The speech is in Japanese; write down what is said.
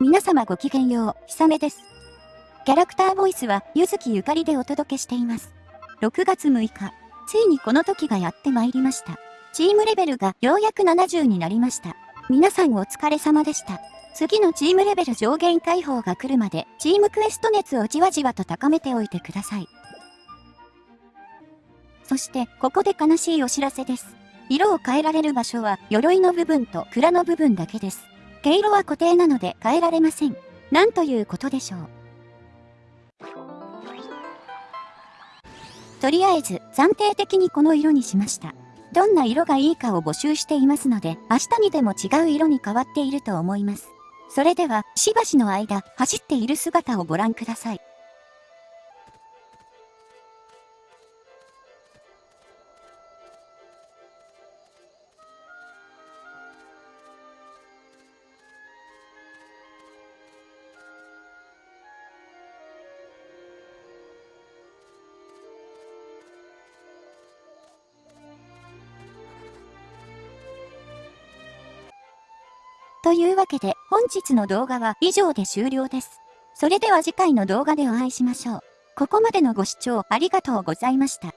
皆様ごきげんよう、ひさめです。キャラクターボイスは、ゆずきゆかりでお届けしています。6月6日、ついにこの時がやってまいりました。チームレベルがようやく70になりました。皆さんお疲れ様でした。次のチームレベル上限解放が来るまで、チームクエスト熱をじわじわと高めておいてください。そして、ここで悲しいお知らせです。色を変えられる場所は、鎧の部分と蔵の部分だけです。毛色は固定なので変えられません。なんということでしょう。とりあえず、暫定的にこの色にしました。どんな色がいいかを募集していますので、明日にでも違う色に変わっていると思います。それでは、しばしの間、走っている姿をご覧ください。というわけで本日の動画は以上で終了です。それでは次回の動画でお会いしましょう。ここまでのご視聴ありがとうございました。